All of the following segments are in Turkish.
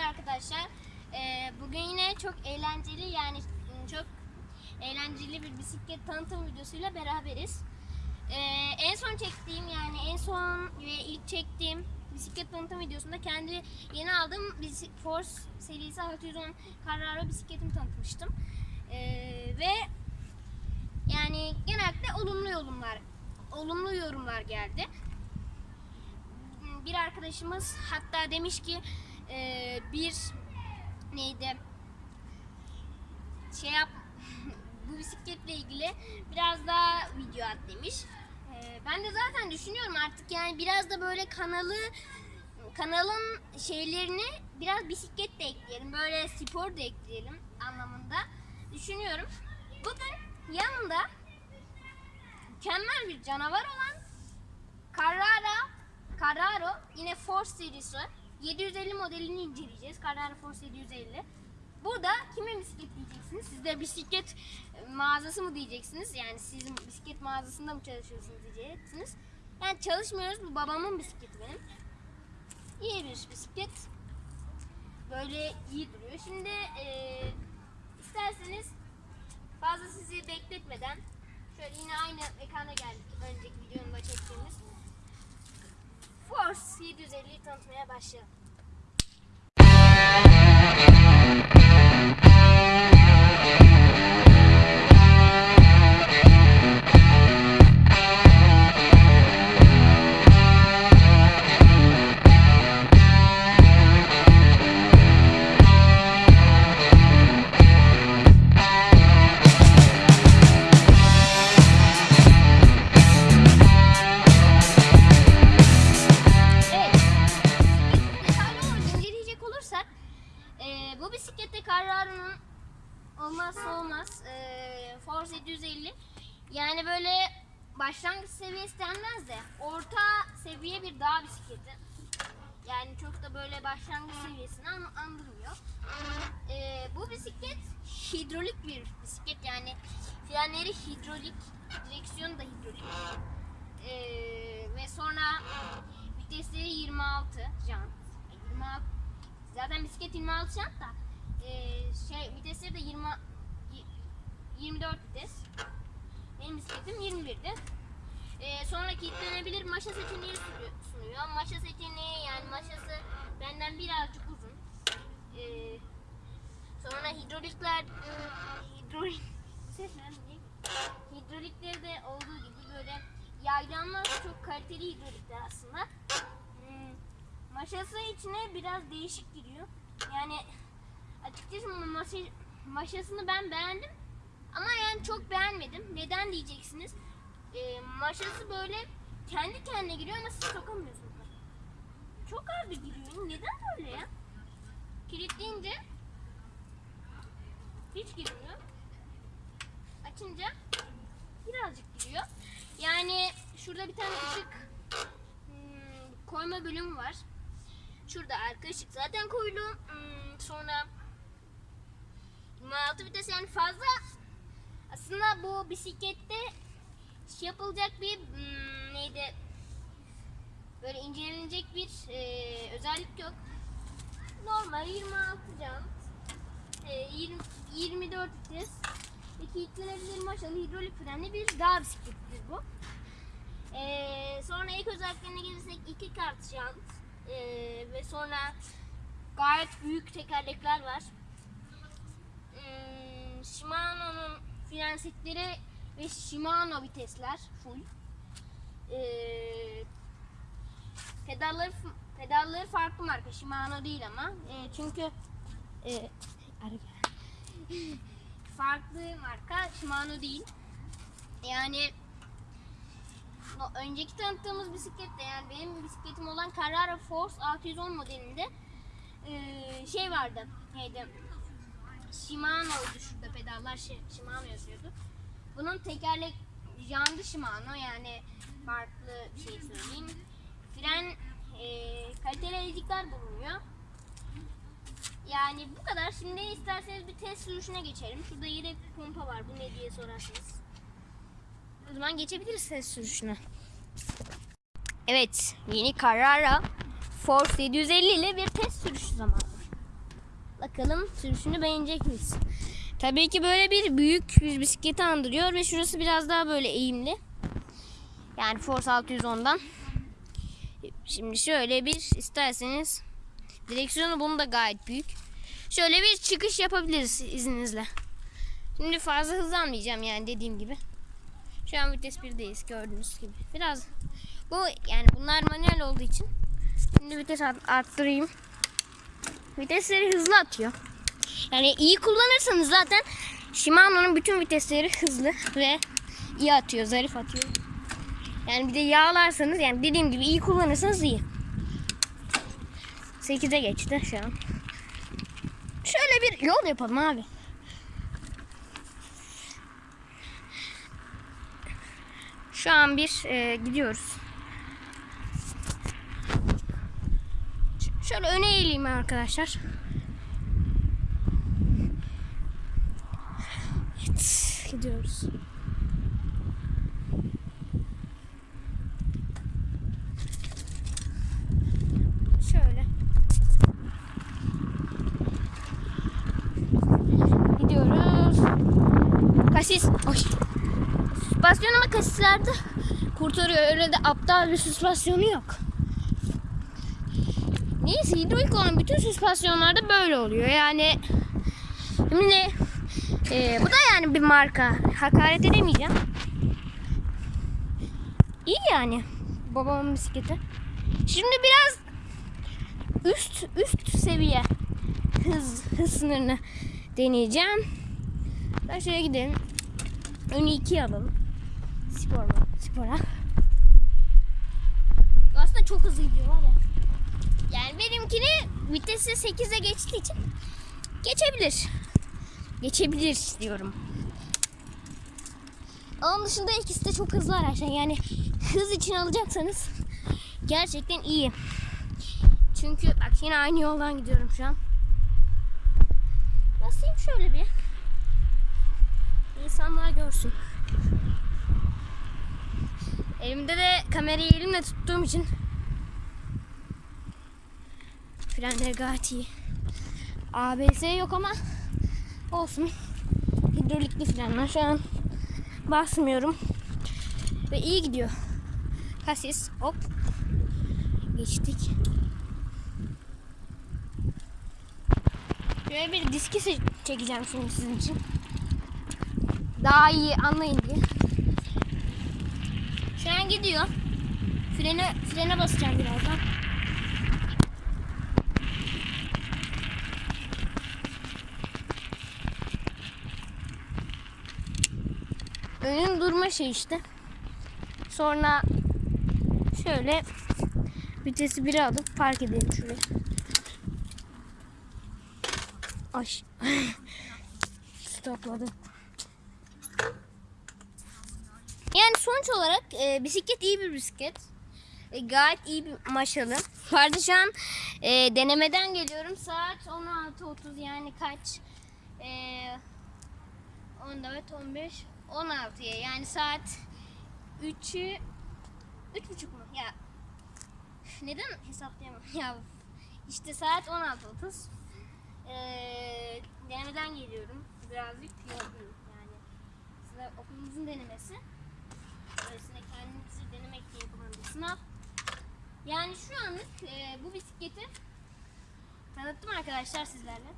arkadaşlar. Ee, bugün yine çok eğlenceli yani çok eğlenceli bir bisiklet tanıtım videosuyla beraberiz. Ee, en son çektiğim yani en son ve ilk çektiğim bisiklet tanıtım videosunda kendi yeni aldığım Force serisi 610 Carraro bisikletimi tanıtmıştım. Ee, ve yani genellikle olumlu yorumlar olumlu yorumlar geldi bir arkadaşımız hatta demiş ki e, bir neydi şey yap bu bisikletle ilgili biraz daha video at demiş. E, ben de zaten düşünüyorum artık yani biraz da böyle kanalı kanalın şeylerini biraz bisiklet de ekleyelim böyle spor da ekleyelim anlamında düşünüyorum. Bugün yanımda mükemmel bir canavar olan Carrara Carraro yine Force serisi 750 modelini inceleyeceğiz. Carraro Force 750. Burada kimin bisiklet diyeceksiniz? Siz de bisiklet mağazası mı diyeceksiniz? Yani sizin bisiklet mağazasında mı çalışıyorsunuz diyeceksiniz. Yani çalışmıyoruz. Bu babamın bisikleti benim. İyi bir bisiklet. Böyle iyi duruyor. Şimdi eee, isterseniz fazla sizi bekletmeden şöyle yine aynı ekrana geldik. Önceki videonun da çektiğimiz. Force 750'yi tanıtmaya başlayalım. Bisikleti. Yani çok da böyle başlangıç seviyesini an- andırmıyor. E, bu bisiklet hidrolik bir bisiklet yani frenleri hidrolik, direksiyonu da hidrolik. E, ve sonra vitesleri 26 jant. 26 zaten bisiklet 26 jant da e, şey vitesleri de 20 y- 24 vites. Benim bisikletim 21'di. E, sonra kilitlenebilir maşa seçeneği sunuyor-. Maşa seçeneği yani maşası benden birazcık uzun. E, sonra hidrolikler hidrolik ses olduğu gibi böyle yaylanmaz çok kaliteli hidrolikler aslında. Hmm, maşası içine biraz değişik giriyor. Yani açıkçası maşa, maşasını ben beğendim. Ama yani çok beğenmedim. Neden diyeceksiniz? Ee, maşası böyle kendi kendine giriyor ama siz sokamıyorsunuz. Çok az bir giriyor. Neden böyle ya? Kilitleyince hiç girmiyor. Açınca birazcık giriyor. Yani şurada bir tane ışık hmm, koyma bölümü var. Şurada arka ışık zaten koyulu. Hmm, sonra 26 vites yani fazla aslında bu bisiklette yapılacak bir hmm, neydi böyle incelenecek bir e, özellik yok. Normal 26 jant. E, 20, 24 vites ve kilitlenebilir maşalı hidrolik frenli bir dağ bisikletidir bu. Ee, sonra ek özelliklerine gelirsek iki kart jant ee, ve sonra gayet büyük tekerlekler var. Hmm, Shimano'nun fren setleri ve Shimano vitesler full. Ee, pedalları pedalları farklı marka Shimano değil ama Ee, çünkü e, farklı marka Shimano değil. Yani önceki tanıttığımız bisiklette yani benim bisikletim olan Carrara Force 610 modelinde eee, şey vardı. Neydi? Shimano'ydu şurada pedallar Shi- Shimano yazıyordu. Bunun tekerlek jandı Shimano yani farklı bir şey söyleyeyim. Fren eee kaliteli elcikler bulunuyor. Yani bu kadar. Şimdi isterseniz bir test sürüşüne geçelim. Şurada yedek pompa var. Bu ne diye sorarsınız. O zaman geçebiliriz test sürüşüne. Evet. Yeni Carrara Force 750 ile bir test sürüşü zamanı. Bakalım sürüşünü beğenecek miyiz? Tabii ki böyle bir büyük bir bisikleti andırıyor ve şurası biraz daha böyle eğimli. Yani Force 610'dan. Şimdi şöyle bir isterseniz direksiyonu bunun da gayet büyük. Şöyle bir çıkış yapabiliriz izninizle. Şimdi fazla hızlanmayacağım yani dediğim gibi. Şu an vites 1'deyiz gördüğünüz gibi. Biraz bu yani bunlar manuel olduğu için şimdi vites art- arttırayım. Vitesleri hızlı atıyor. Yani iyi kullanırsanız zaten Shimano'nun bütün vitesleri hızlı ve iyi atıyor, zarif atıyor. Yani bir de yağlarsanız yani dediğim gibi iyi kullanırsanız iyi. 8'e geçti şu an. Şöyle bir yol yapalım abi. Şu an bir e, gidiyoruz. Şöyle öne eğileyim arkadaşlar. Evet, gidiyoruz. Şöyle. Gidiyoruz. Kasis. Oy. Süspansiyon ama kasislerde kurtarıyor. Öyle de aptal bir süspansiyonu yok. Neyse hidrolik olan bütün süspansiyonlarda böyle oluyor. Yani şimdi e, bu da yani bir marka. Hakaret edemeyeceğim. İyi yani babamın bisikleti. Şimdi biraz üst üst seviye hız hız sınırını deneyeceğim. Ben şöyle gidelim. Önü ikiye alalım. Spor mu? Spora. Aslında çok hızlı gidiyor var ya. Yani benimkini vitesi 8'e geçtiği için geçebilir. Geçebilir diyorum. Onun dışında ikisi de çok hızlı araçlar. Yani hız için alacaksanız gerçekten iyi. Çünkü bak yine aynı yoldan gidiyorum şu an. Basayım şöyle bir. İnsanlar görsün. Elimde de kamerayı elimle tuttuğum için frenleri gayet iyi. ABS yok ama olsun. Hidrolikli frenler şu an basmıyorum. Ve iyi gidiyor. Kasis hop geçtik. Şöyle bir diski çekeceğim şimdi sizin için. Daha iyi anlayın diye. Şu an gidiyor. Frene frene basacağım birazdan. Önün durma şey işte. Sonra şöyle vitesi 1'e alıp park edelim şuraya. Ay. Stopladım. Yani sonuç olarak e, bisiklet iyi bir bisiklet. E, gayet iyi bir maşalı. Vardı şu an e, denemeden geliyorum. Saat 16.30 yani kaç? E, 14, 15, 16'ya yani saat 3'ü 3.30 mu? Ya neden hesaplayamam? Ya işte saat 16.30. Ee, denemeden geliyorum. Birazcık yorgunum yani. Sınav, okulumuzun denemesi. Öylesine kendimizi denemek diye yapılan bir sınav. Yani şu anlık e, bu bisikleti tanıttım arkadaşlar sizlerle.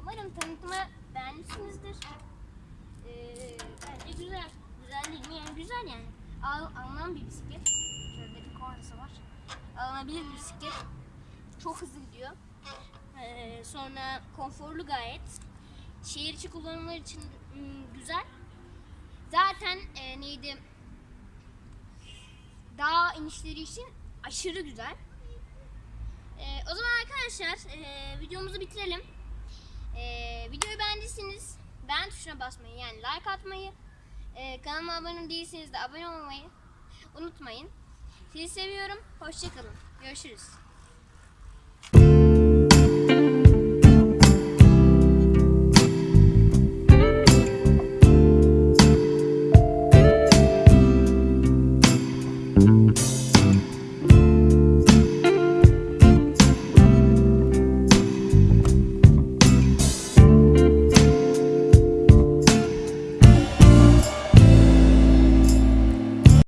Umarım tanıtımı beğenmişsinizdir. Ee, bence güzel. Güzel değil mi? Yani güzel yani. Al, alınan bir bisiklet. Şöyle bir kornası var. Alınabilir bir bisiklet. Çok hızlı gidiyor. Ee, sonra konforlu gayet. Şehir içi kullanımlar için ım, güzel. Zaten e, neydi? Dağ inişleri için aşırı güzel. Ee, o zaman arkadaşlar e, videomuzu bitirelim. Ee, videoyu beğendiyseniz beğen tuşuna basmayı yani like atmayı, e, kanalıma abone değilseniz de abone olmayı unutmayın. Sizi seviyorum. Hoşçakalın. Görüşürüz.